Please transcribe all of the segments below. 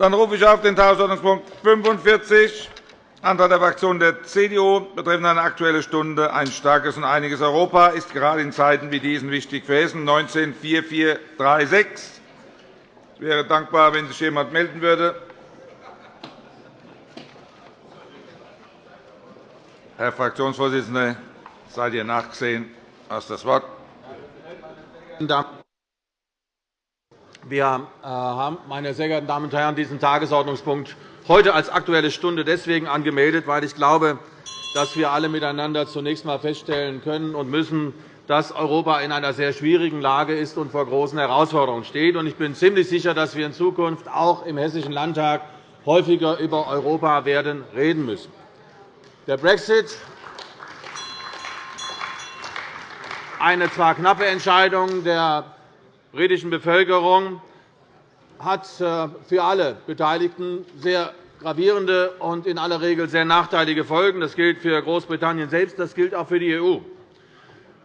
Dann rufe ich auf den Tagesordnungspunkt 45, Antrag der Fraktion der CDU betreffend eine Aktuelle Stunde. Ein starkes und einiges Europa ist gerade in Zeiten wie diesen wichtig für Hessen. 19 4436. Ich wäre dankbar, wenn sich jemand melden würde. Herr Fraktionsvorsitzender, seid ihr nachgesehen? Hast das Wort. Wir äh, haben, meine sehr geehrten Damen und Herren, diesen Tagesordnungspunkt heute als Aktuelle Stunde deswegen angemeldet, weil ich glaube, dass wir alle miteinander zunächst einmal feststellen können und müssen, dass Europa in einer sehr schwierigen Lage ist und vor großen Herausforderungen steht. Ich bin ziemlich sicher, dass wir in Zukunft auch im Hessischen Landtag häufiger über Europa werden reden müssen. Der Brexit, eine zwar knappe Entscheidung der britischen Bevölkerung, hat äh, für alle Beteiligten sehr gravierende und in aller Regel sehr nachteilige Folgen. Das gilt für Großbritannien selbst, das gilt auch für die EU.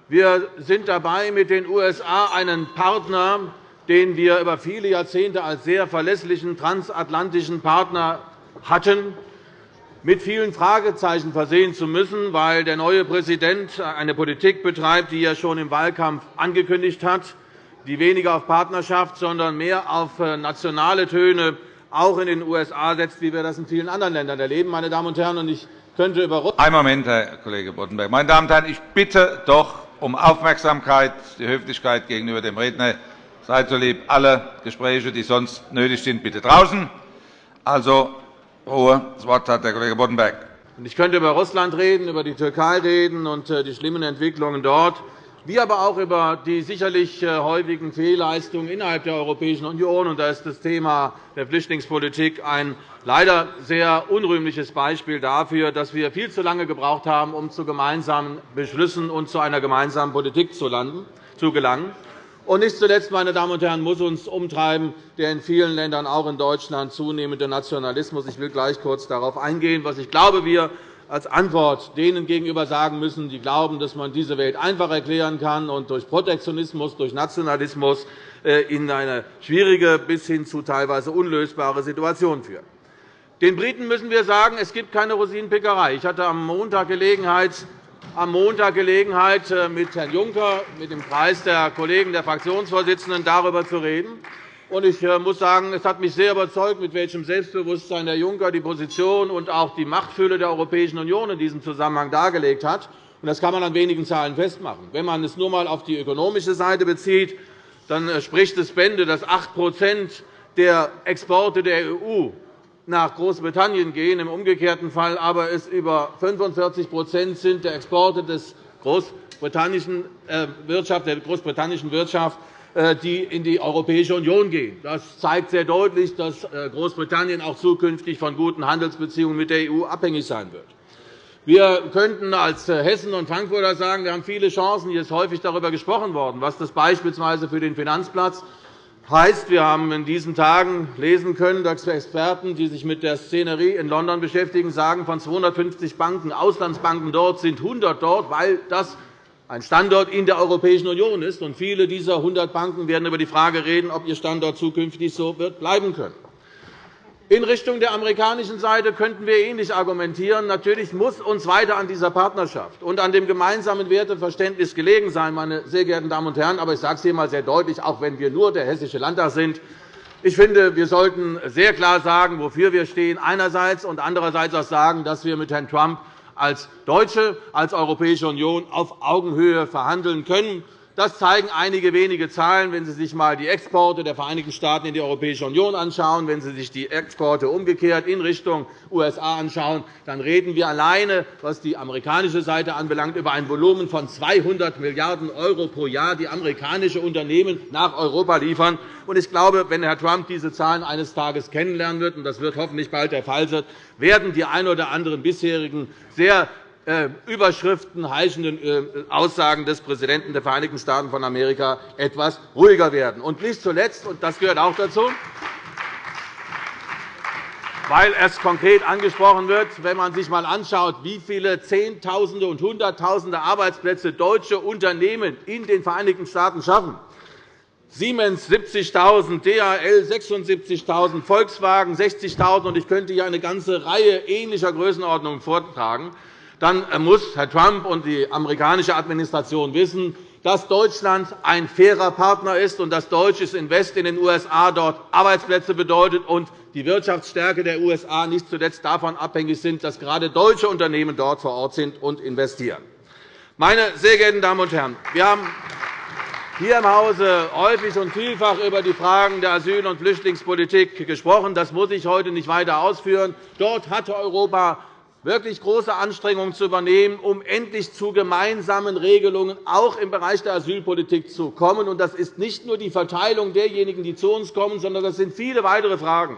Wir sind dabei, mit den USA einen Partner, den wir über viele Jahrzehnte als sehr verlässlichen transatlantischen Partner hatten, mit vielen Fragezeichen versehen zu müssen, weil der neue Präsident eine Politik betreibt, die er schon im Wahlkampf angekündigt hat, die weniger auf Partnerschaft, sondern mehr auf äh, nationale Töne auch in den USA setzt, wie wir das in vielen anderen Ländern erleben. Meine Damen und Herren, ich könnte über Einen Moment, Herr Kollege Boddenberg. Meine Damen und Herren, ich bitte doch um Aufmerksamkeit, die Höflichkeit gegenüber dem Redner. Seid so lieb, alle Gespräche, die sonst nötig sind, bitte draußen. Also Ruhe. Das Wort hat der Kollege Boddenberg. Ich könnte über Russland reden, über die Türkei reden und äh, die schlimmen Entwicklungen dort, wie aber auch über die sicherlich äh, häufigen Fehlleistungen innerhalb der Europäischen Union. Da ist das Thema der Flüchtlingspolitik ein leider sehr unrühmliches Beispiel dafür, dass wir viel zu lange gebraucht haben, um zu gemeinsamen Beschlüssen und zu einer gemeinsamen Politik zu gelangen. Und nicht zuletzt, meine Damen und Herren, muss uns umtreiben der in vielen Ländern, auch in Deutschland, zunehmende Nationalismus. Ich will gleich kurz darauf eingehen, was ich glaube, wir als Antwort denen gegenüber sagen müssen, die glauben, dass man diese Welt einfach erklären kann und durch Protektionismus, durch Nationalismus äh, in eine schwierige bis hin zu teilweise unlösbare Situation führen. Den Briten müssen wir sagen, es gibt keine Rosinenpickerei. Ich hatte am Montag Gelegenheit, am Montag Gelegenheit, äh, mit Herrn Juncker, mit dem Kreis der Kollegen der Fraktionsvorsitzenden darüber zu reden. Ich äh, muss sagen, es hat mich sehr überzeugt, mit welchem Selbstbewusstsein Herr Juncker die Position und auch die Machtfülle der Europäischen Union in diesem Zusammenhang dargelegt hat. Das kann man an wenigen Zahlen festmachen. Wenn man es nur einmal auf die ökonomische Seite bezieht, dann äh, spricht es Bände, dass 8% der Exporte der EU nach Großbritannien gehen, im umgekehrten Fall aber es über 45 sind der Exporte des großbritannischen äh, Wirtschaft, der großbritannischen Wirtschaft, die in die Europäische Union gehen. Das zeigt sehr deutlich, dass äh, Großbritannien auch zukünftig von guten Handelsbeziehungen mit der EU abhängig sein wird. Wir könnten als Hessen und Frankfurter sagen, wir haben viele Chancen. Hier ist häufig darüber gesprochen worden, was das beispielsweise für den Finanzplatz heißt, wir haben in diesen Tagen lesen können, dass Experten, die sich mit der Szenerie in London beschäftigen, sagen, von 250 Banken, Auslandsbanken dort sind 100 dort, weil das ein Standort in der Europäischen Union ist. viele dieser 100 Banken werden über die Frage reden, ob ihr Standort zukünftig so wird bleiben können. In Richtung der amerikanischen Seite könnten wir ähnlich argumentieren. Natürlich muss uns weiter an dieser Partnerschaft und an dem gemeinsamen Werteverständnis gelegen sein, meine sehr geehrten Damen und Herren. Aber ich sage es hier einmal sehr deutlich, auch wenn wir nur der Hessische Landtag sind. Ich finde, wir sollten sehr klar sagen, wofür wir stehen, einerseits und andererseits auch sagen, dass wir mit Herrn Trump als Deutsche, als Europäische Union auf Augenhöhe verhandeln können. Das zeigen einige wenige Zahlen, wenn Sie sich einmal die Exporte der Vereinigten Staaten in die Europäische Union anschauen, wenn Sie sich die Exporte umgekehrt in Richtung USA anschauen, dann reden wir alleine, was die amerikanische Seite anbelangt, über ein Volumen von 200 Milliarden € pro Jahr, die amerikanische Unternehmen nach Europa liefern. Ich glaube, wenn Herr Trump diese Zahlen eines Tages kennenlernen wird, und das wird hoffentlich bald der Fall sein, werden die ein oder anderen bisherigen sehr Überschriften heischenden äh, Aussagen des Präsidenten der Vereinigten Staaten von Amerika etwas ruhiger werden. Und nicht zuletzt, und das gehört auch dazu, weil es konkret angesprochen wird, wenn man sich einmal anschaut, wie viele Zehntausende und Hunderttausende Arbeitsplätze deutsche Unternehmen in den Vereinigten Staaten schaffen, Siemens 70.000, DHL 76.000, Volkswagen 60.000, und ich könnte hier eine ganze Reihe ähnlicher Größenordnungen vortragen, dann muss Herr Trump und die amerikanische Administration wissen, dass Deutschland ein fairer Partner ist und dass deutsches Invest in den USA dort Arbeitsplätze bedeutet und die Wirtschaftsstärke der USA nicht zuletzt davon abhängig sind, dass gerade deutsche Unternehmen dort vor Ort sind und investieren. Meine sehr geehrten Damen und Herren, wir haben hier im Hause häufig und vielfach über die Fragen der Asyl- und Flüchtlingspolitik gesprochen. Das muss ich heute nicht weiter ausführen. Dort hatte Europa wirklich große Anstrengungen zu übernehmen, um endlich zu gemeinsamen Regelungen auch im Bereich der Asylpolitik zu kommen. Das ist nicht nur die Verteilung derjenigen, die zu uns kommen, sondern das sind viele weitere Fragen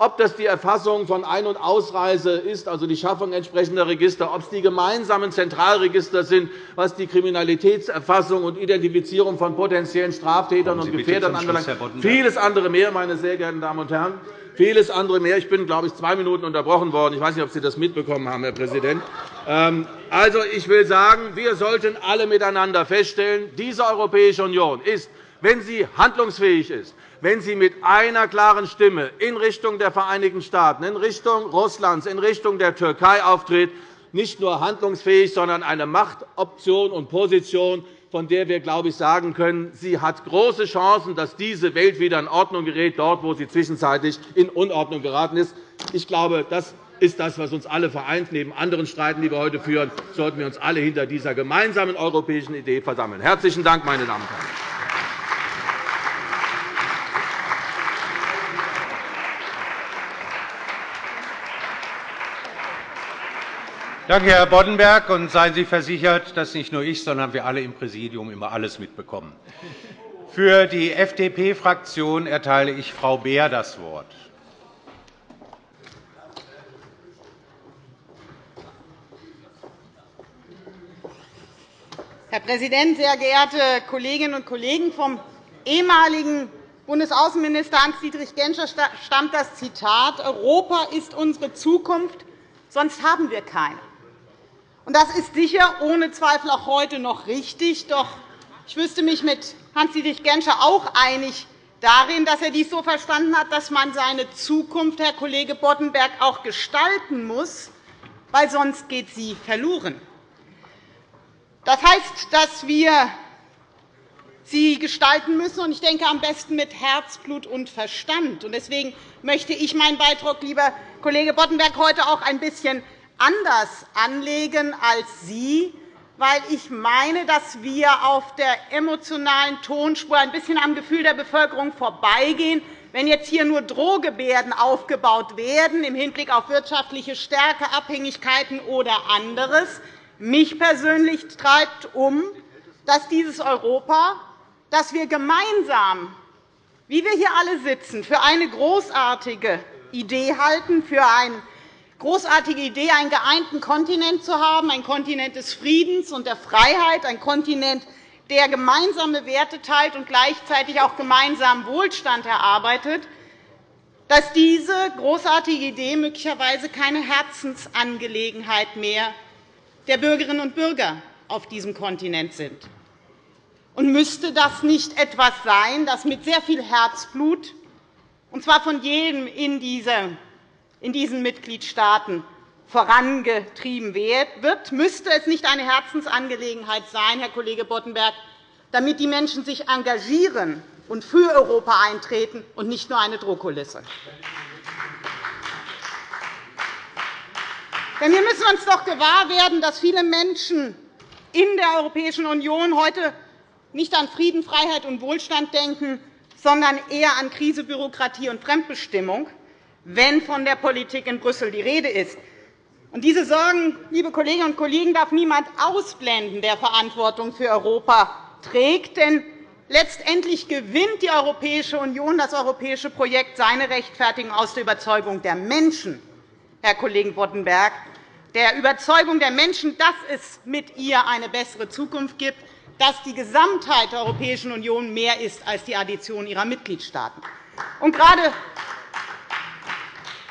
ob das die Erfassung von Ein- und Ausreise ist, also die Schaffung entsprechender Register, ob es die gemeinsamen Zentralregister sind, was die Kriminalitätserfassung und Identifizierung von potenziellen Straftätern und Gefährdern anbelangt, vieles andere mehr, meine sehr geehrten Damen und Herren. Vieles andere mehr. Ich bin, glaube ich, zwei Minuten unterbrochen worden. Ich weiß nicht, ob Sie das mitbekommen haben, Herr Präsident. Ähm, also, ich will sagen, wir sollten alle miteinander feststellen, diese Europäische Union ist, wenn sie handlungsfähig ist, wenn sie mit einer klaren Stimme in Richtung der Vereinigten Staaten, in Richtung Russlands, in Richtung der Türkei auftritt, nicht nur handlungsfähig, sondern eine Machtoption und Position, von der wir, glaube ich, sagen können, sie hat große Chancen, dass diese Welt wieder in Ordnung gerät, dort, wo sie zwischenzeitlich in Unordnung geraten ist. Ich glaube, das ist das, was uns alle vereint. Neben anderen Streiten, die wir heute führen, sollten wir uns alle hinter dieser gemeinsamen europäischen Idee versammeln. Herzlichen Dank, meine Damen und Herren. Danke, Herr Boddenberg. Und seien Sie versichert, dass nicht nur ich, sondern wir alle im Präsidium immer alles mitbekommen. Für die FDP-Fraktion erteile ich Frau Beer das Wort. Herr Präsident, sehr geehrte Kolleginnen und Kollegen! Vom ehemaligen Bundesaußenminister Hans-Dietrich Genscher stammt das Zitat, Europa ist unsere Zukunft, sonst haben wir keine. Das ist sicher ohne Zweifel auch heute noch richtig. Doch ich wüsste mich mit Hans-Dietrich Genscher auch einig darin, dass er dies so verstanden hat, dass man seine Zukunft, Herr Kollege Boddenberg, auch gestalten muss, weil sonst geht sie verloren. Das heißt, dass wir sie gestalten müssen, und ich denke, am besten mit Herzblut und Verstand. Deswegen möchte ich meinen Beitrag, lieber Kollege Boddenberg, heute auch ein bisschen anders anlegen als Sie, weil ich meine, dass wir auf der emotionalen Tonspur ein bisschen am Gefühl der Bevölkerung vorbeigehen, wenn jetzt hier nur Drohgebärden aufgebaut werden im Hinblick auf wirtschaftliche Stärke, Abhängigkeiten oder anderes. Mich persönlich treibt um, dass dieses Europa, das wir gemeinsam, wie wir hier alle sitzen, für eine großartige Idee halten, für ein großartige Idee, einen geeinten Kontinent zu haben, ein Kontinent des Friedens und der Freiheit, ein Kontinent, der gemeinsame Werte teilt und gleichzeitig auch gemeinsamen Wohlstand erarbeitet, dass diese großartige Idee möglicherweise keine Herzensangelegenheit mehr der Bürgerinnen und Bürger auf diesem Kontinent sind. Und müsste das nicht etwas sein, das mit sehr viel Herzblut, und zwar von jedem in dieser in diesen Mitgliedstaaten vorangetrieben wird, müsste es nicht eine Herzensangelegenheit sein, Herr Kollege Boddenberg, damit die Menschen sich engagieren und für Europa eintreten und nicht nur eine Drohkulisse. Denn wir müssen uns doch gewahr werden, dass viele Menschen in der Europäischen Union heute nicht an Frieden, Freiheit und Wohlstand denken, sondern eher an Krise, Bürokratie und Fremdbestimmung wenn von der Politik in Brüssel die Rede ist. Und diese Sorgen, liebe Kolleginnen und Kollegen, darf niemand ausblenden, der Verantwortung für Europa trägt. Denn letztendlich gewinnt die Europäische Union, das europäische Projekt, seine Rechtfertigung aus der Überzeugung der Menschen, Herr Kollege Boddenberg, der Überzeugung der Menschen, dass es mit ihr eine bessere Zukunft gibt, dass die Gesamtheit der Europäischen Union mehr ist als die Addition ihrer Mitgliedstaaten. Und gerade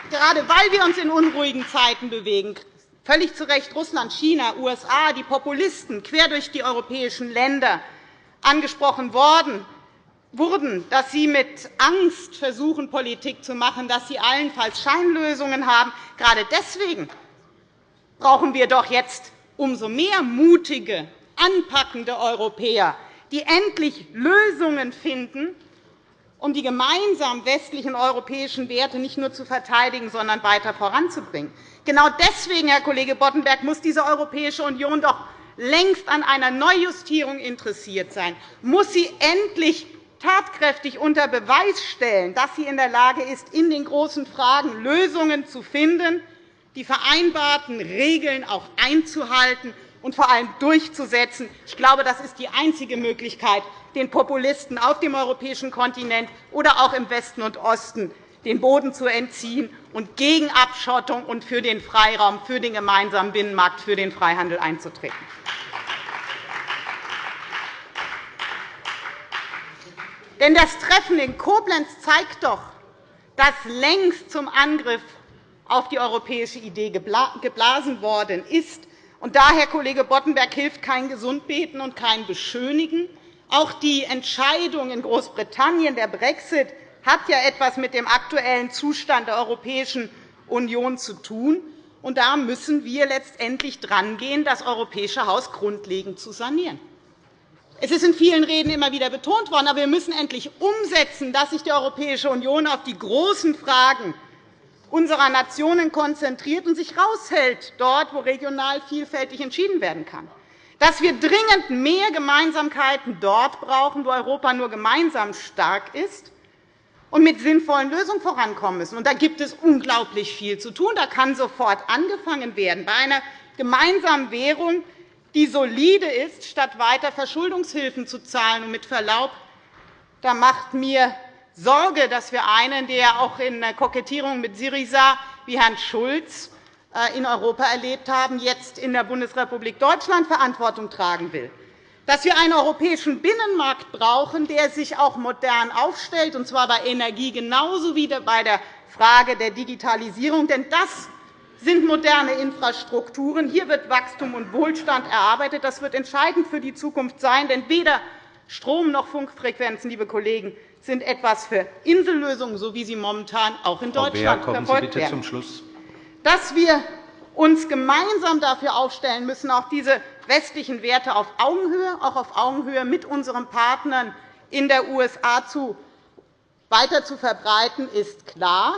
gerade weil wir uns in unruhigen Zeiten bewegen, völlig zu Recht Russland, China, USA, die Populisten quer durch die europäischen Länder angesprochen worden, wurden, dass Sie mit Angst versuchen, Politik zu machen, dass Sie allenfalls Scheinlösungen haben. Gerade deswegen brauchen wir doch jetzt umso mehr mutige, anpackende Europäer, die endlich Lösungen finden, um die gemeinsamen westlichen europäischen Werte nicht nur zu verteidigen, sondern weiter voranzubringen. Genau deswegen, Herr Kollege Boddenberg, muss diese Europäische Union doch längst an einer Neujustierung interessiert sein, muss sie endlich tatkräftig unter Beweis stellen, dass sie in der Lage ist, in den großen Fragen Lösungen zu finden, die vereinbarten Regeln auch einzuhalten und vor allem durchzusetzen. Ich glaube, das ist die einzige Möglichkeit, den Populisten auf dem europäischen Kontinent oder auch im Westen und Osten den Boden zu entziehen und gegen Abschottung und für den Freiraum, für den gemeinsamen Binnenmarkt, für den Freihandel einzutreten. Denn das Treffen in Koblenz zeigt doch, dass längst zum Angriff auf die europäische Idee geblasen worden ist. Und daher, Kollege Boddenberg, hilft kein Gesundbeten und kein Beschönigen. Auch die Entscheidung in Großbritannien, der Brexit, hat ja etwas mit dem aktuellen Zustand der Europäischen Union zu tun. Und da müssen wir letztendlich drangehen, das europäische Haus grundlegend zu sanieren. Es ist in vielen Reden immer wieder betont worden, aber wir müssen endlich umsetzen, dass sich die Europäische Union auf die großen Fragen unserer Nationen konzentriert und sich raushält, dort, wo regional vielfältig entschieden werden kann. Dass wir dringend mehr Gemeinsamkeiten dort brauchen, wo Europa nur gemeinsam stark ist und mit sinnvollen Lösungen vorankommen müssen. Und da gibt es unglaublich viel zu tun. Da kann sofort angefangen werden. Bei einer gemeinsamen Währung die solide ist, statt weiter Verschuldungshilfen zu zahlen. Und mit Verlaub, da macht mir Sorge, dass wir einen, der auch in der Kokettierung mit Syriza wie Herrn Schulz äh, in Europa erlebt haben, jetzt in der Bundesrepublik Deutschland Verantwortung tragen will. Dass wir einen europäischen Binnenmarkt brauchen, der sich auch modern aufstellt, und zwar bei Energie genauso wie bei der Frage der Digitalisierung. Denn das sind moderne Infrastrukturen. Hier wird Wachstum und Wohlstand erarbeitet. Das wird entscheidend für die Zukunft sein. Denn weder Strom noch Funkfrequenzen, liebe Kollegen, sind etwas für Insellösungen, so wie sie momentan auch in Deutschland Frau Beer, verfolgt bitte Zum Schluss. Dass wir uns gemeinsam dafür aufstellen müssen, auch diese westlichen Werte auf Augenhöhe, auch auf Augenhöhe mit unseren Partnern in der USA weiter zu verbreiten, ist klar.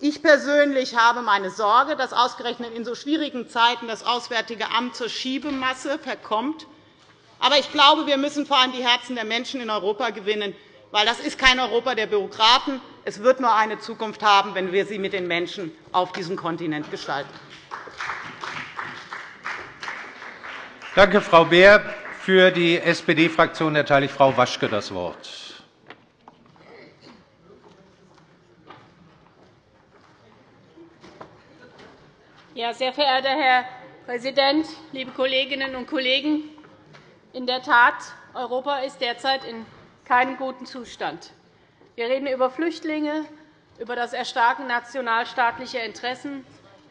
Ich persönlich habe meine Sorge, dass ausgerechnet in so schwierigen Zeiten das Auswärtige Amt zur Schiebemasse verkommt. Aber ich glaube, wir müssen vor allem die Herzen der Menschen in Europa gewinnen, weil das ist kein Europa der Bürokraten. Es wird nur eine Zukunft haben, wenn wir sie mit den Menschen auf diesem Kontinent gestalten. Danke, Frau Beer. Für die SPD-Fraktion erteile ich Frau Waschke das Wort. Ja, sehr verehrter Herr Präsident, liebe Kolleginnen und Kollegen! In der Tat, Europa ist derzeit in keinem guten Zustand. Wir reden über Flüchtlinge, über das Erstarken nationalstaatlicher Interessen.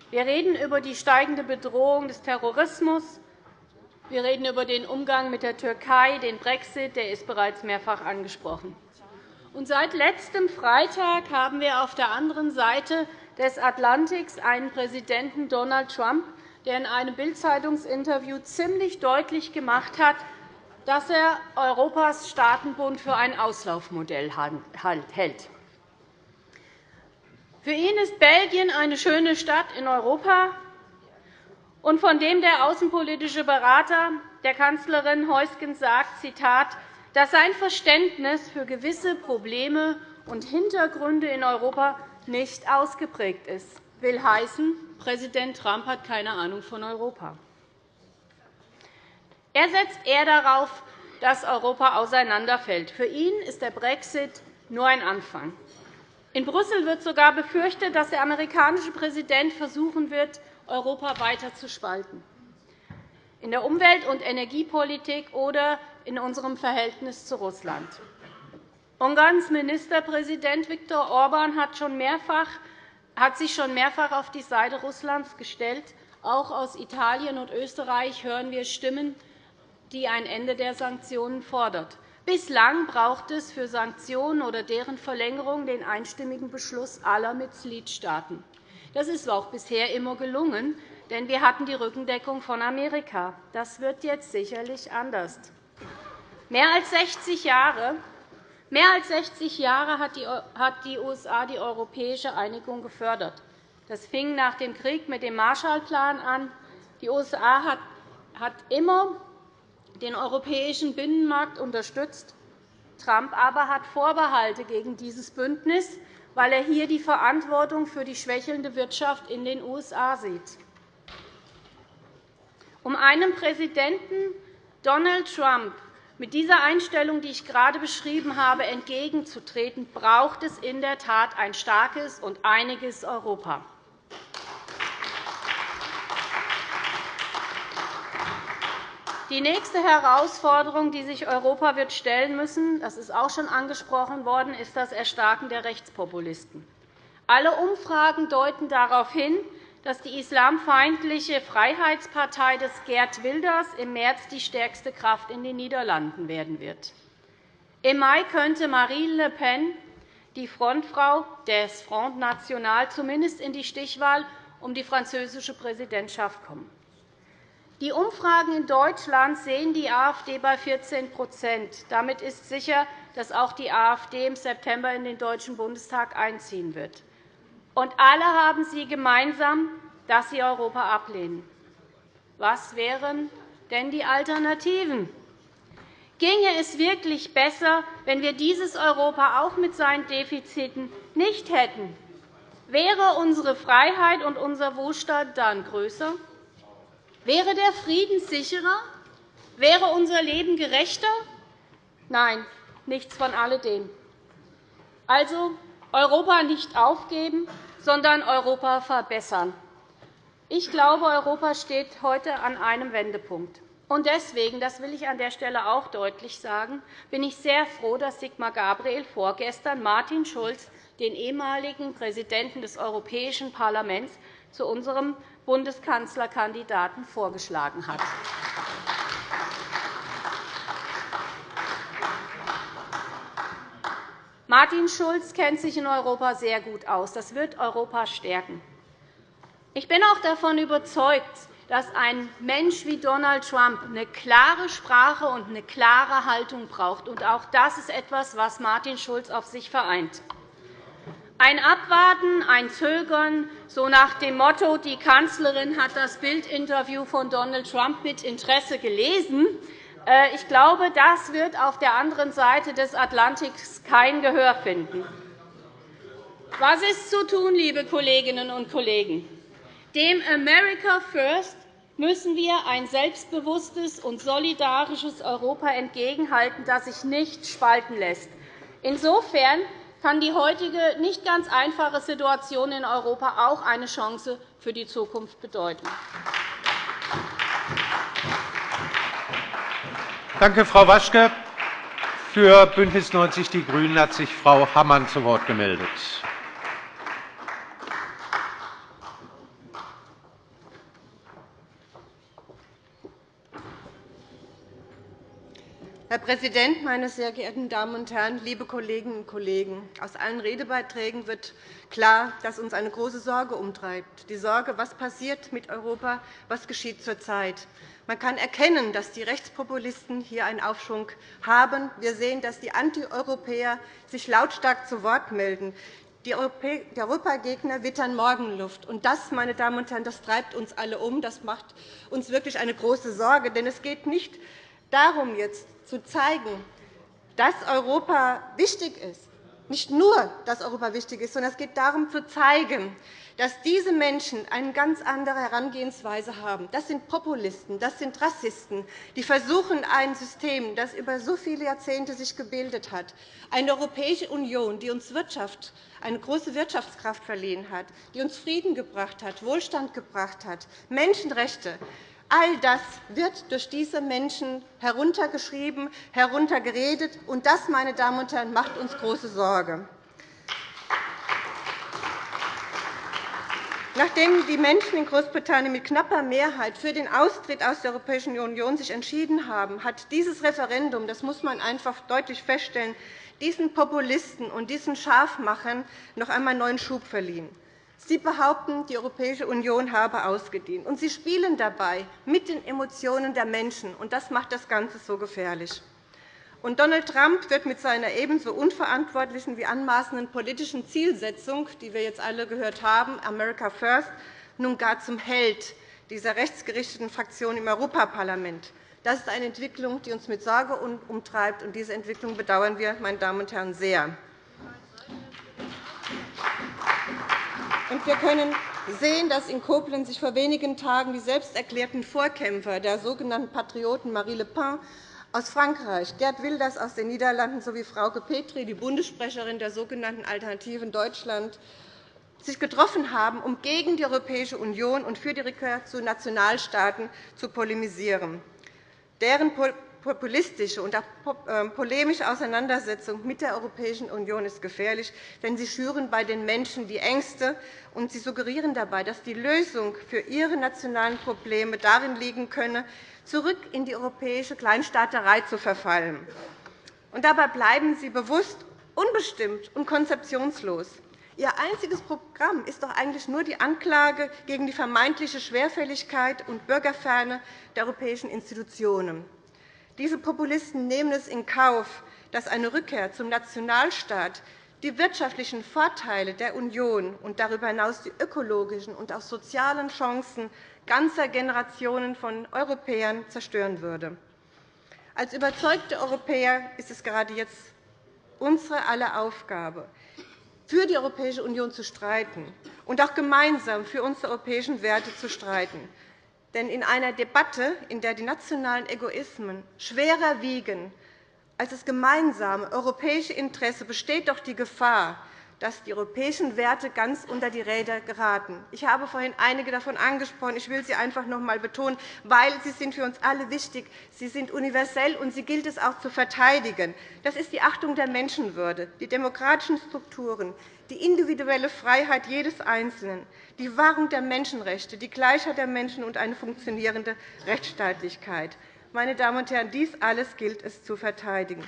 Wir reden über die steigende Bedrohung des Terrorismus. Wir reden über den Umgang mit der Türkei, den Brexit, der ist bereits mehrfach angesprochen. Und seit letztem Freitag haben wir auf der anderen Seite des Atlantiks einen Präsidenten Donald Trump, der in einem Bild-Zeitungsinterview ziemlich deutlich gemacht hat, dass er Europas Staatenbund für ein Auslaufmodell hält. Für ihn ist Belgien eine schöne Stadt in Europa, und von dem der außenpolitische Berater der Kanzlerin Heusgen sagt, Zitat, dass sein Verständnis für gewisse Probleme und Hintergründe in Europa nicht ausgeprägt ist, will heißen, Präsident Trump hat keine Ahnung von Europa. Er setzt eher darauf, dass Europa auseinanderfällt. Für ihn ist der Brexit nur ein Anfang. In Brüssel wird sogar befürchtet, dass der amerikanische Präsident versuchen wird, Europa weiter zu spalten in der Umwelt- und Energiepolitik oder in unserem Verhältnis zu Russland. Ungarns Ministerpräsident Viktor Orban hat, schon mehrfach, hat sich schon mehrfach auf die Seite Russlands gestellt. Auch aus Italien und Österreich hören wir Stimmen, die ein Ende der Sanktionen fordert. Bislang braucht es für Sanktionen oder deren Verlängerung den einstimmigen Beschluss aller Mitgliedstaaten. Das ist auch bisher immer gelungen, denn wir hatten die Rückendeckung von Amerika. Das wird jetzt sicherlich anders. Mehr als 60 Jahre Mehr als 60 Jahre hat die USA die europäische Einigung gefördert. Das fing nach dem Krieg mit dem Marshallplan an. Die USA hat immer den europäischen Binnenmarkt unterstützt. Trump aber hat Vorbehalte gegen dieses Bündnis, weil er hier die Verantwortung für die schwächelnde Wirtschaft in den USA sieht. Um einem Präsidenten Donald Trump mit dieser Einstellung, die ich gerade beschrieben habe, entgegenzutreten, braucht es in der Tat ein starkes und einiges Europa. Die nächste Herausforderung, die sich Europa wird stellen müssen, das ist auch schon angesprochen worden, ist das Erstarken der Rechtspopulisten. Alle Umfragen deuten darauf hin, dass die islamfeindliche Freiheitspartei des Gerd Wilders im März die stärkste Kraft in den Niederlanden werden wird. Im Mai könnte Marine Le Pen, die Frontfrau des Front National, zumindest in die Stichwahl um die französische Präsidentschaft kommen. Die Umfragen in Deutschland sehen die AfD bei 14% Damit ist sicher, dass auch die AfD im September in den Deutschen Bundestag einziehen wird. Und alle haben sie gemeinsam, dass sie Europa ablehnen. Was wären denn die Alternativen? Ginge es wirklich besser, wenn wir dieses Europa auch mit seinen Defiziten nicht hätten? Wäre unsere Freiheit und unser Wohlstand dann größer? Wäre der Frieden sicherer? Wäre unser Leben gerechter? Nein, nichts von alledem. Also Europa nicht aufgeben, sondern Europa verbessern. Ich glaube, Europa steht heute an einem Wendepunkt. Und deswegen, das will ich an der Stelle auch deutlich sagen, bin ich sehr froh, dass Sigmar Gabriel vorgestern Martin Schulz, den ehemaligen Präsidenten des Europäischen Parlaments, zu unserem Bundeskanzlerkandidaten vorgeschlagen hat. Martin Schulz kennt sich in Europa sehr gut aus. Das wird Europa stärken. Ich bin auch davon überzeugt, dass ein Mensch wie Donald Trump eine klare Sprache und eine klare Haltung braucht. auch das ist etwas, was Martin Schulz auf sich vereint. Ein Abwarten, ein Zögern, so nach dem Motto, die Kanzlerin hat das Bildinterview von Donald Trump mit Interesse gelesen. Äh, ich glaube, das wird auf der anderen Seite des Atlantiks kein Gehör finden. Was ist zu tun, liebe Kolleginnen und Kollegen? Dem America First müssen wir ein selbstbewusstes und solidarisches Europa entgegenhalten, das sich nicht spalten lässt. Insofern kann die heutige nicht ganz einfache Situation in Europa auch eine Chance für die Zukunft bedeuten. Danke, Frau Waschke. Für BÜNDNIS 90 die GRÜNEN hat sich Frau Hammann zu Wort gemeldet. Herr Präsident, meine sehr geehrten Damen und Herren, liebe Kolleginnen und Kollegen! Aus allen Redebeiträgen wird klar, dass uns eine große Sorge umtreibt, die Sorge, was passiert mit Europa, was geschieht zurzeit. Man kann erkennen, dass die Rechtspopulisten hier einen Aufschwung haben. Wir sehen, dass die Antieuropäer sich lautstark zu Wort melden. Die Europagegner wittern Morgenluft. Das, meine Damen und Herren, das treibt uns alle um. Das macht uns wirklich eine große Sorge. Denn es geht nicht darum, jetzt zu zeigen, dass Europa wichtig ist. Nicht nur, dass Europa wichtig ist, sondern es geht darum, zu zeigen, dass diese Menschen eine ganz andere Herangehensweise haben. Das sind Populisten, das sind Rassisten, die versuchen, ein System, das sich über so viele Jahrzehnte sich gebildet hat, eine Europäische Union, die uns Wirtschaft, eine große Wirtschaftskraft verliehen hat, die uns Frieden gebracht hat, Wohlstand gebracht hat, Menschenrechte, All das wird durch diese Menschen heruntergeschrieben, heruntergeredet. Und das, meine Damen und Herren, macht uns große Sorge. Nachdem die Menschen in Großbritannien mit knapper Mehrheit für den Austritt aus der Europäischen Union sich entschieden haben, hat dieses Referendum, das muss man einfach deutlich feststellen, diesen Populisten und diesen Scharfmachern noch einmal neuen Schub verliehen. Sie behaupten, die Europäische Union habe ausgedient. Und Sie spielen dabei mit den Emotionen der Menschen. Und das macht das Ganze so gefährlich. Und Donald Trump wird mit seiner ebenso unverantwortlichen wie anmaßenden politischen Zielsetzung, die wir jetzt alle gehört haben, America First, nun gar zum Held dieser rechtsgerichteten Fraktion im Europaparlament. Das ist eine Entwicklung, die uns mit Sorge umtreibt. Und diese Entwicklung bedauern wir, meine Damen und Herren, sehr. Und wir können sehen, dass in Koblenz sich vor wenigen Tagen die selbsterklärten Vorkämpfer der sogenannten Patrioten Marie Le Pen aus Frankreich, Gerd Wilders aus den Niederlanden sowie Frauke Petri, die Bundessprecherin der sogenannten Alternativen Deutschland, sich getroffen haben, um gegen die Europäische Union und für die Rückkehr zu Nationalstaaten zu polemisieren. Deren populistische und auch ähm, polemische Auseinandersetzung mit der Europäischen Union ist gefährlich, denn sie schüren bei den Menschen die Ängste, und sie suggerieren dabei, dass die Lösung für ihre nationalen Probleme darin liegen könne, zurück in die europäische Kleinstaaterei zu verfallen. Und dabei bleiben sie bewusst unbestimmt und konzeptionslos. Ihr einziges Programm ist doch eigentlich nur die Anklage gegen die vermeintliche Schwerfälligkeit und Bürgerferne der europäischen Institutionen. Diese Populisten nehmen es in Kauf, dass eine Rückkehr zum Nationalstaat die wirtschaftlichen Vorteile der Union und darüber hinaus die ökologischen und auch sozialen Chancen ganzer Generationen von Europäern zerstören würde. Als überzeugte Europäer ist es gerade jetzt unsere aller Aufgabe, für die Europäische Union zu streiten und auch gemeinsam für unsere europäischen Werte zu streiten. Denn in einer Debatte, in der die nationalen Egoismen schwerer wiegen als das gemeinsame europäische Interesse, besteht doch die Gefahr, dass die europäischen Werte ganz unter die Räder geraten. Ich habe vorhin einige davon angesprochen. Ich will sie einfach noch einmal betonen, weil sie sind für uns alle wichtig. Sie sind universell, und sie gilt es auch zu verteidigen. Das ist die Achtung der Menschenwürde, die demokratischen Strukturen, die individuelle Freiheit jedes Einzelnen, die Wahrung der Menschenrechte, die Gleichheit der Menschen und eine funktionierende Rechtsstaatlichkeit. Meine Damen und Herren, dies alles gilt es zu verteidigen.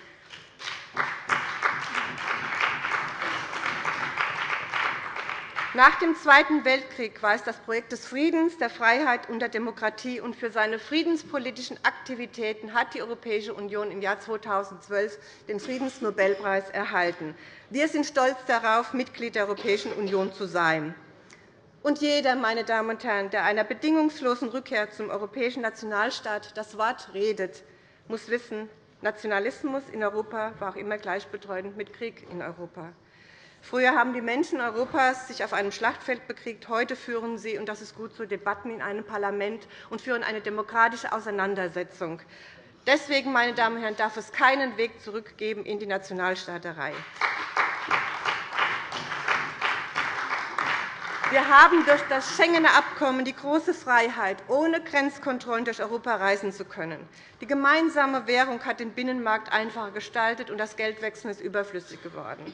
Nach dem Zweiten Weltkrieg war es das Projekt des Friedens, der Freiheit und der Demokratie. Und für seine friedenspolitischen Aktivitäten hat die Europäische Union im Jahr 2012 den Friedensnobelpreis erhalten. Wir sind stolz darauf, Mitglied der Europäischen Union zu sein. Und jeder, meine Damen und Herren, der einer bedingungslosen Rückkehr zum europäischen Nationalstaat das Wort redet, muss wissen, Nationalismus in Europa war auch immer gleichbedeutend mit Krieg in Europa. Früher haben die Menschen Europas sich auf einem Schlachtfeld bekriegt. Heute führen sie, und das ist gut so, Debatten in einem Parlament und führen eine demokratische Auseinandersetzung. Deswegen, meine Damen und Herren, darf es keinen Weg zurück geben in die Nationalstaaterei. Wir haben durch das Schengener Abkommen die große Freiheit, ohne Grenzkontrollen durch Europa reisen zu können. Die gemeinsame Währung hat den Binnenmarkt einfacher gestaltet, und das Geldwechseln ist überflüssig geworden.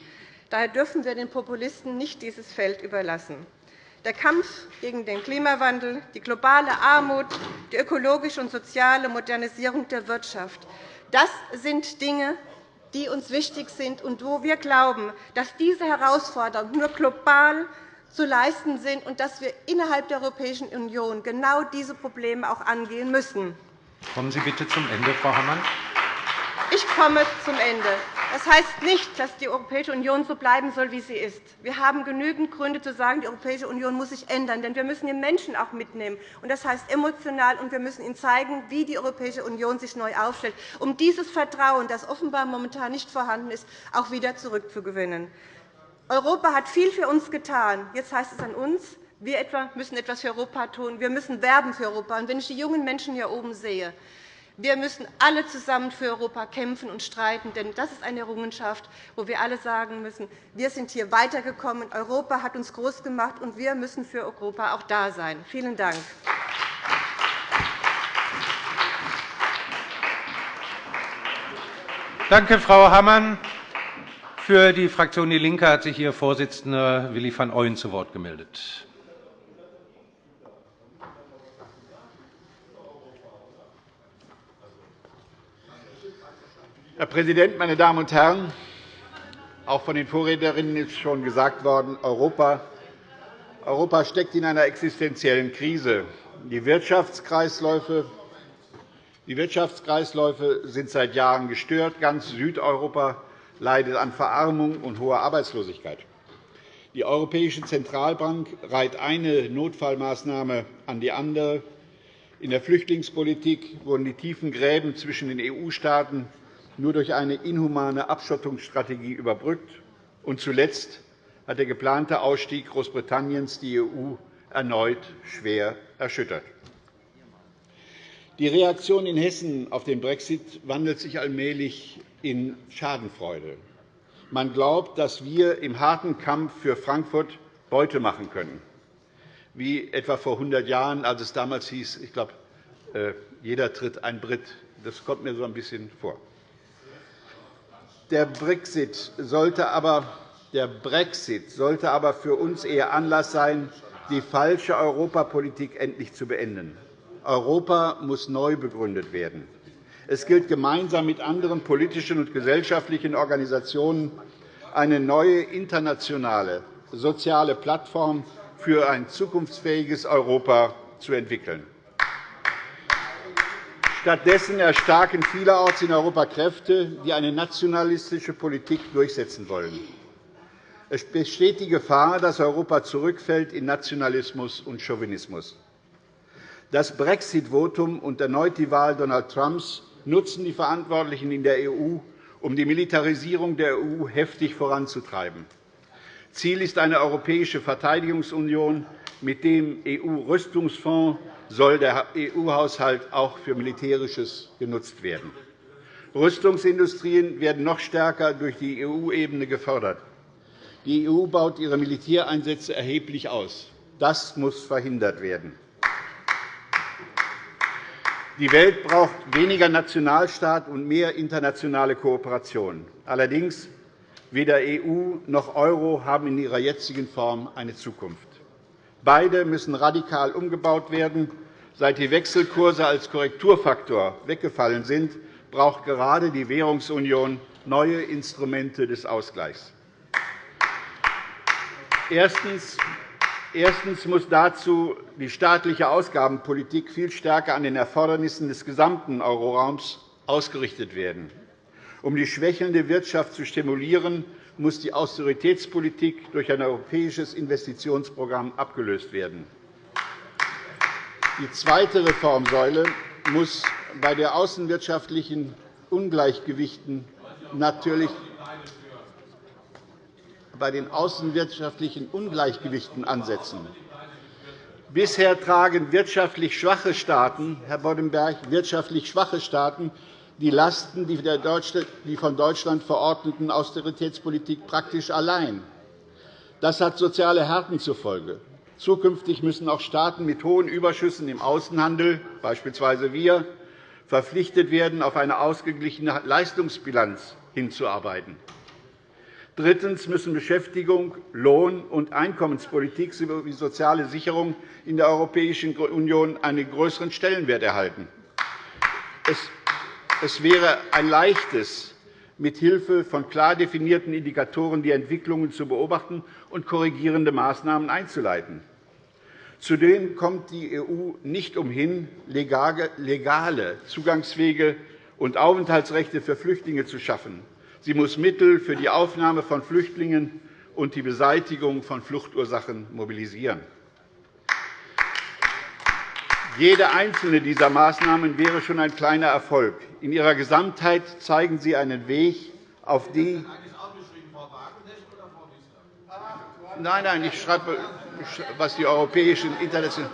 Daher dürfen wir den Populisten nicht dieses Feld überlassen. Der Kampf gegen den Klimawandel, die globale Armut, die ökologische und soziale Modernisierung der Wirtschaft, das sind Dinge, die uns wichtig sind und wo wir glauben, dass diese Herausforderungen nur global zu leisten sind und dass wir innerhalb der Europäischen Union genau diese Probleme auch angehen müssen. Kommen Sie bitte zum Ende, Frau Hammann. Ich komme zum Ende. Das heißt nicht, dass die Europäische Union so bleiben soll, wie sie ist. Wir haben genügend Gründe zu sagen, die Europäische Union muss sich ändern. Denn wir müssen die Menschen auch mitnehmen. Das heißt emotional, und wir müssen ihnen zeigen, wie die Europäische Union sich neu aufstellt, um dieses Vertrauen, das offenbar momentan nicht vorhanden ist, auch wieder zurückzugewinnen. Europa hat viel für uns getan. Jetzt heißt es an uns, wir müssen etwas für Europa tun. Wir müssen werben für Europa. Und wenn ich die jungen Menschen hier oben sehe, wir müssen alle zusammen für Europa kämpfen und streiten, denn das ist eine Errungenschaft, wo wir alle sagen müssen, wir sind hier weitergekommen. Europa hat uns groß gemacht, und wir müssen für Europa auch da sein. Vielen Dank. Danke, Frau Hammann. Für die Fraktion DIE LINKE hat sich Ihr Vorsitzender Willi van Ooyen zu Wort gemeldet. Herr Präsident, meine Damen und Herren! Auch von den Vorrednerinnen ist schon gesagt worden, Europa, Europa steckt in einer existenziellen Krise. Die Wirtschaftskreisläufe, die Wirtschaftskreisläufe sind seit Jahren gestört. Ganz Südeuropa leidet an Verarmung und hoher Arbeitslosigkeit. Die Europäische Zentralbank reiht eine Notfallmaßnahme an die andere. In der Flüchtlingspolitik wurden die tiefen Gräben zwischen den EU-Staaten nur durch eine inhumane Abschottungsstrategie überbrückt. Und zuletzt hat der geplante Ausstieg Großbritanniens die EU erneut schwer erschüttert. Die Reaktion in Hessen auf den Brexit wandelt sich allmählich in Schadenfreude. Man glaubt, dass wir im harten Kampf für Frankfurt Beute machen können, wie etwa vor 100 Jahren, als es damals hieß, ich glaube, äh, jeder tritt ein Brit. Das kommt mir so ein bisschen vor. Der Brexit sollte aber, der Brexit sollte aber für uns eher Anlass sein, die falsche Europapolitik endlich zu beenden. Europa muss neu begründet werden. Es gilt gemeinsam mit anderen politischen und gesellschaftlichen Organisationen eine neue internationale soziale Plattform für ein zukunftsfähiges Europa zu entwickeln. Stattdessen erstarken vielerorts in Europa Kräfte, die eine nationalistische Politik durchsetzen wollen. Es besteht die Gefahr, dass Europa zurückfällt in Nationalismus und Chauvinismus. Das Brexit-Votum und erneut die Wahl Donald Trumps nutzen die Verantwortlichen in der EU, um die Militarisierung der EU heftig voranzutreiben. Ziel ist eine europäische Verteidigungsunion. Mit dem EU-Rüstungsfonds soll der EU-Haushalt auch für Militärisches genutzt werden. Rüstungsindustrien werden noch stärker durch die EU-Ebene gefördert. Die EU baut ihre Militäreinsätze erheblich aus. Das muss verhindert werden. Die Welt braucht weniger Nationalstaat und mehr internationale Kooperation. Allerdings weder EU noch Euro haben in ihrer jetzigen Form eine Zukunft. Beide müssen radikal umgebaut werden. Seit die Wechselkurse als Korrekturfaktor weggefallen sind, braucht gerade die Währungsunion neue Instrumente des Ausgleichs. Erstens muss dazu die staatliche Ausgabenpolitik viel stärker an den Erfordernissen des gesamten Euroraums ausgerichtet werden. Um die schwächelnde Wirtschaft zu stimulieren, muss die Austeritätspolitik durch ein europäisches Investitionsprogramm abgelöst werden. Die zweite Reformsäule muss bei den außenwirtschaftlichen Ungleichgewichten natürlich bei den außenwirtschaftlichen Ungleichgewichten ansetzen. Bisher tragen wirtschaftlich schwache Staaten, Herr Boddenberg, wirtschaftlich schwache Staaten die Lasten die von Deutschland verordneten Austeritätspolitik praktisch allein. Das hat soziale Härten zur Folge. Zukünftig müssen auch Staaten mit hohen Überschüssen im Außenhandel, beispielsweise wir, verpflichtet werden, auf eine ausgeglichene Leistungsbilanz hinzuarbeiten. Drittens müssen Beschäftigung, Lohn- und Einkommenspolitik sowie soziale Sicherung in der Europäischen Union einen größeren Stellenwert erhalten. Es wäre ein leichtes, mit Hilfe von klar definierten Indikatoren die Entwicklungen zu beobachten und korrigierende Maßnahmen einzuleiten. Zudem kommt die EU nicht umhin, legale Zugangswege und Aufenthaltsrechte für Flüchtlinge zu schaffen. Sie muss Mittel für die Aufnahme von Flüchtlingen und die Beseitigung von Fluchtursachen mobilisieren. Jede einzelne dieser Maßnahmen wäre schon ein kleiner Erfolg. In ihrer Gesamtheit zeigen sie einen Weg, auf die Nein, nein, ich schreibe, was die europäischen internationalen.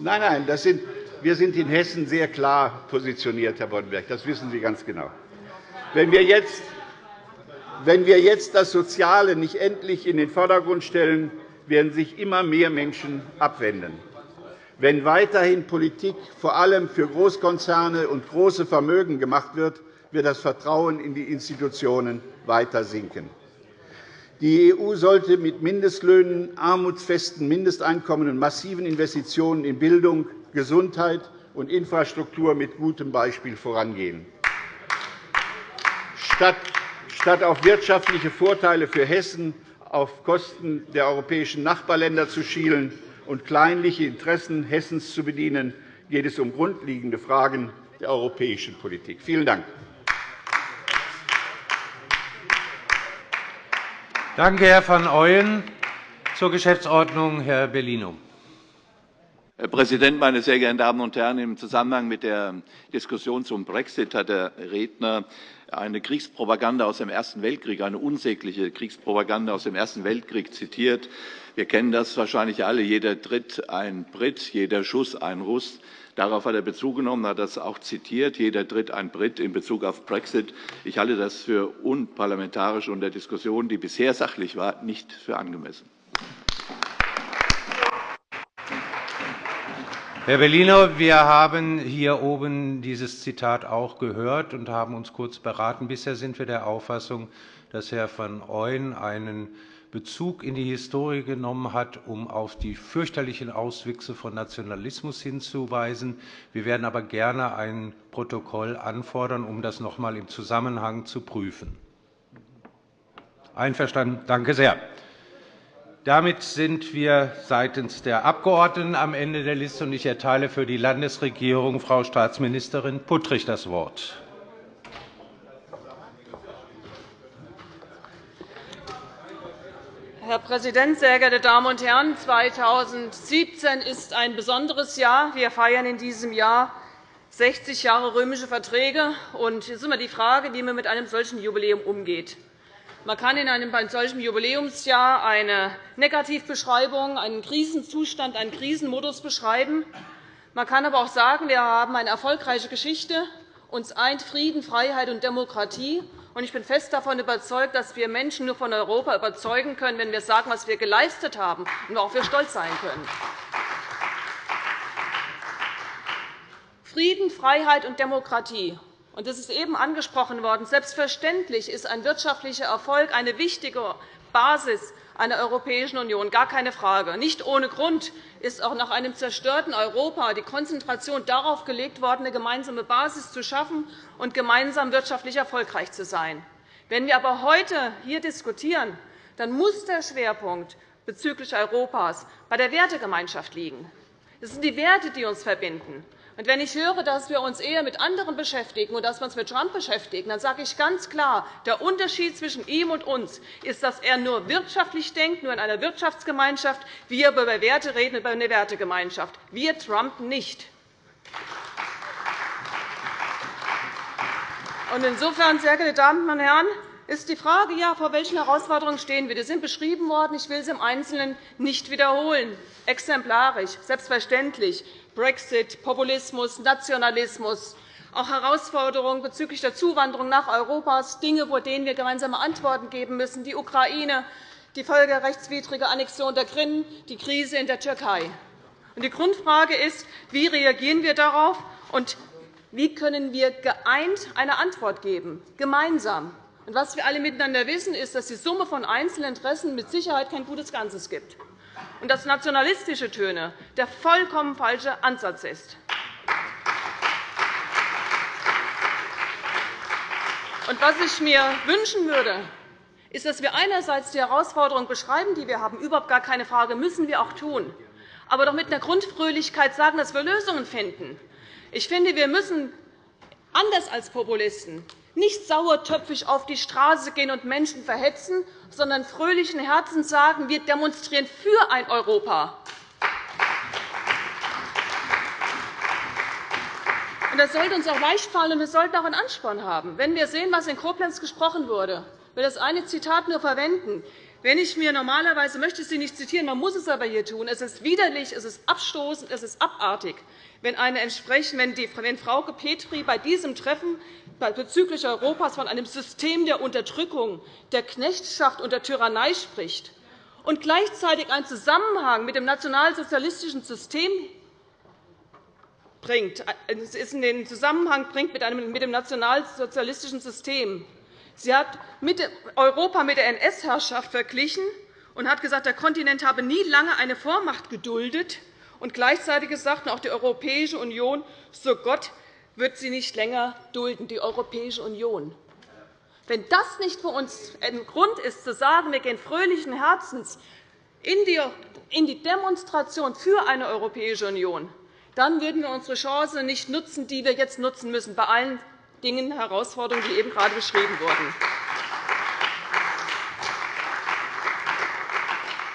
Nein, nein, das sind, wir sind in Hessen sehr klar positioniert, Herr Boddenberg. Das wissen Sie ganz genau. Wenn wir jetzt wenn wir jetzt das Soziale nicht endlich in den Vordergrund stellen, werden sich immer mehr Menschen abwenden. Wenn weiterhin Politik vor allem für Großkonzerne und große Vermögen gemacht wird, wird das Vertrauen in die Institutionen weiter sinken. Die EU sollte mit Mindestlöhnen, armutsfesten Mindesteinkommen und massiven Investitionen in Bildung, Gesundheit und Infrastruktur mit gutem Beispiel vorangehen. statt auf wirtschaftliche Vorteile für Hessen auf Kosten der europäischen Nachbarländer zu schielen und kleinliche Interessen Hessens zu bedienen, geht es um grundlegende Fragen der europäischen Politik. Vielen Dank. Danke, Herr van Ooyen. Zur Geschäftsordnung Herr Bellino. Herr Präsident, meine sehr geehrten Damen und Herren! Im Zusammenhang mit der Diskussion zum Brexit hat der Redner eine Kriegspropaganda aus dem Ersten Weltkrieg, eine unsägliche Kriegspropaganda aus dem Ersten Weltkrieg zitiert. Wir kennen das wahrscheinlich alle. Jeder Tritt ein Brit, jeder Schuss ein Russ. Darauf hat er Bezug genommen, hat das auch zitiert. Jeder Tritt ein Brit in Bezug auf Brexit. Ich halte das für unparlamentarisch und der Diskussion, die bisher sachlich war, nicht für angemessen. Herr Bellino, wir haben hier oben dieses Zitat auch gehört und haben uns kurz beraten. Bisher sind wir der Auffassung, dass Herr van Ooyen einen Bezug in die Historie genommen hat, um auf die fürchterlichen Auswüchse von Nationalismus hinzuweisen. Wir werden aber gerne ein Protokoll anfordern, um das noch einmal im Zusammenhang zu prüfen. Einverstanden? Danke sehr. Damit sind wir seitens der Abgeordneten am Ende der Liste. Ich erteile für die Landesregierung Frau Staatsministerin Puttrich das Wort. Herr Präsident, sehr geehrte Damen und Herren! 2017 ist ein besonderes Jahr. Wir feiern in diesem Jahr 60 Jahre römische Verträge. Es ist immer die Frage, wie man mit einem solchen Jubiläum umgeht. Man kann in einem solchen Jubiläumsjahr eine Negativbeschreibung, einen Krisenzustand, einen Krisenmodus beschreiben. Man kann aber auch sagen, wir haben eine erfolgreiche Geschichte. Uns eint Frieden, Freiheit und Demokratie. Ich bin fest davon überzeugt, dass wir Menschen nur von Europa überzeugen können, wenn wir sagen, was wir geleistet haben und worauf wir stolz sein können. Frieden, Freiheit und Demokratie und das ist eben angesprochen worden. Selbstverständlich ist ein wirtschaftlicher Erfolg eine wichtige Basis einer Europäischen Union, gar keine Frage. Nicht ohne Grund ist auch nach einem zerstörten Europa die Konzentration darauf gelegt worden, eine gemeinsame Basis zu schaffen und gemeinsam wirtschaftlich erfolgreich zu sein. Wenn wir aber heute hier diskutieren, dann muss der Schwerpunkt bezüglich Europas bei der Wertegemeinschaft liegen. Das sind die Werte, die uns verbinden. Und wenn ich höre, dass wir uns eher mit anderen beschäftigen und dass wir uns mit Trump beschäftigen, dann sage ich ganz klar, der Unterschied zwischen ihm und uns ist, dass er nur wirtschaftlich denkt, nur in einer Wirtschaftsgemeinschaft, wir über Werte reden, über eine Wertegemeinschaft. Wir Trump nicht. Insofern, sehr geehrte Damen und Herren, ist die Frage, ja, vor welchen Herausforderungen stehen wir. Die sind beschrieben worden. Ich will sie im Einzelnen nicht wiederholen. Exemplarisch, selbstverständlich. Brexit, Populismus, Nationalismus, auch Herausforderungen bezüglich der Zuwanderung nach Europa, Dinge, vor denen wir gemeinsame Antworten geben müssen, die Ukraine, die völkerrechtswidrige Annexion der Krim, die Krise in der Türkei. Die Grundfrage ist, wie reagieren wir darauf und wie können wir geeint eine Antwort geben, gemeinsam. Was wir alle miteinander wissen, ist, dass die Summe von einzelnen Interessen mit Sicherheit kein gutes Ganzes gibt und dass nationalistische Töne der vollkommen falsche Ansatz ist. Und was ich mir wünschen würde, ist, dass wir einerseits die Herausforderungen beschreiben, die wir haben. Überhaupt gar keine Frage, müssen wir auch tun. Aber doch mit einer Grundfröhlichkeit sagen, dass wir Lösungen finden. Ich finde, wir müssen anders als Populisten nicht sauertöpfig auf die Straße gehen und Menschen verhetzen, sondern fröhlichen Herzens sagen, wir demonstrieren für ein Europa. Das sollte uns auch leicht fallen, und wir sollten auch einen Ansporn haben. Wenn wir sehen, was in Koblenz gesprochen wurde, will das eine Zitat nur verwenden. Wenn ich mir normalerweise möchte ich Sie nicht zitieren, man muss es aber hier tun. Es ist widerlich, es ist abstoßend, es ist abartig, wenn, eine wenn, die, wenn Frau Petri bei diesem Treffen bezüglich Europas von einem System der Unterdrückung, der Knechtschaft und der Tyrannei spricht und gleichzeitig einen Zusammenhang mit dem nationalsozialistischen System bringt, äh, in den Zusammenhang bringt mit dem nationalsozialistischen System. Sie hat Europa mit der NS-Herrschaft verglichen und hat gesagt, der Kontinent habe nie lange eine Vormacht geduldet, und gleichzeitig gesagt, auch die Europäische Union, so Gott, wird sie nicht länger dulden, die Europäische Union. Wenn das nicht für uns ein Grund ist, zu sagen, wir gehen fröhlichen Herzens in die Demonstration für eine Europäische Union, dann würden wir unsere Chance nicht nutzen, die wir jetzt nutzen müssen, bei allen Dingen, Herausforderungen, die eben gerade beschrieben wurden.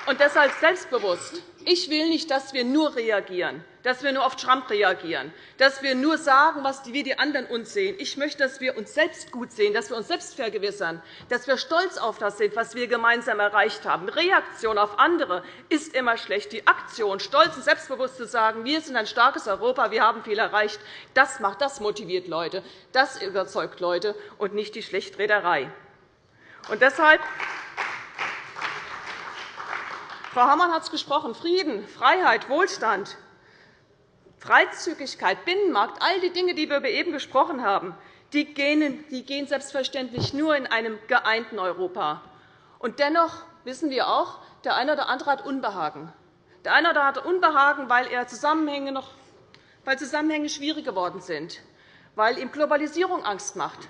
Und deshalb selbstbewusst. Ich will nicht, dass wir nur reagieren, dass wir nur auf Trump reagieren, dass wir nur sagen, was wie die anderen uns sehen. Ich möchte, dass wir uns selbst gut sehen, dass wir uns selbst vergewissern, dass wir stolz auf das sind, was wir gemeinsam erreicht haben. Reaktion auf andere ist immer schlecht. Die Aktion, stolz und selbstbewusst zu sagen, wir sind ein starkes Europa, wir haben viel erreicht, das macht, das motiviert Leute, das überzeugt Leute und nicht die Schlechtrederei. Und deshalb Frau Hammann hat es gesprochen, Frieden, Freiheit, Wohlstand, Freizügigkeit, Binnenmarkt, all die Dinge, die wir eben gesprochen haben, die gehen, selbstverständlich nur in einem geeinten Europa. Und dennoch wissen wir auch, der eine oder andere hat Unbehagen. Der eine oder andere hat Unbehagen, weil, er Zusammenhänge noch, weil Zusammenhänge schwierig geworden sind, weil ihm Globalisierung Angst macht,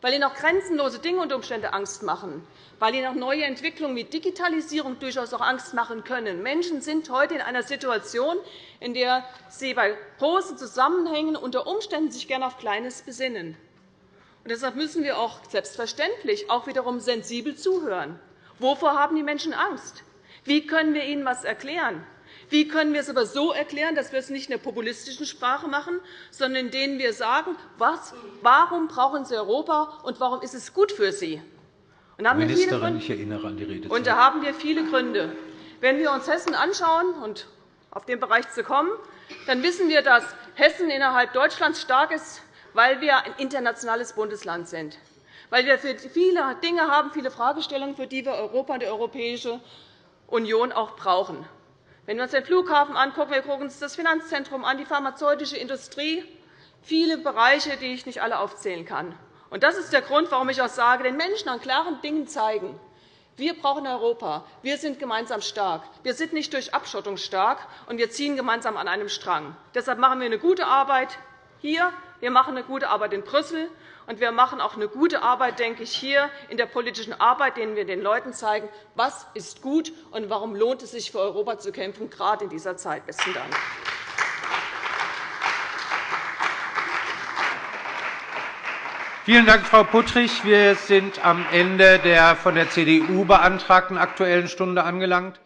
weil ihnen auch grenzenlose Dinge unter Umständen Angst machen, weil ihnen auch neue Entwicklungen wie Digitalisierung durchaus auch Angst machen können. Menschen sind heute in einer Situation, in der sie bei großen Zusammenhängen unter Umständen sich gerne auf Kleines besinnen. Und deshalb müssen wir auch selbstverständlich auch wiederum sensibel zuhören. Wovor haben die Menschen Angst? Wie können wir ihnen etwas erklären? Wie können wir es aber so erklären, dass wir es nicht in der populistischen Sprache machen, sondern indem wir sagen, was, warum brauchen Sie Europa und warum ist es gut für Sie? Und da Ministerin, ich erinnere an die Redezeit. Und da haben wir viele Gründe. Wenn wir uns Hessen anschauen und auf den Bereich zu kommen, dann wissen wir, dass Hessen innerhalb Deutschlands stark ist, weil wir ein internationales Bundesland sind, weil wir für viele Dinge haben, viele Fragestellungen, für die wir Europa und die Europäische Union auch brauchen. Wenn wir uns den Flughafen anschauen, wir gucken uns das Finanzzentrum an, die pharmazeutische Industrie, viele Bereiche, die ich nicht alle aufzählen kann. das ist der Grund, warum ich auch sage, den Menschen an klaren Dingen zeigen. Wir brauchen Europa. Wir sind gemeinsam stark. Wir sind nicht durch Abschottung stark, und wir ziehen gemeinsam an einem Strang. Deshalb machen wir eine gute Arbeit hier. Wir machen eine gute Arbeit in Brüssel. Und wir machen auch eine gute Arbeit, denke ich, hier in der politischen Arbeit, indem wir den Leuten zeigen, was ist gut und warum lohnt es sich für Europa zu kämpfen, gerade in dieser Zeit. Besten Dank. Vielen Dank, Frau Puttrich. Wir sind am Ende der von der CDU beantragten Aktuellen Stunde angelangt.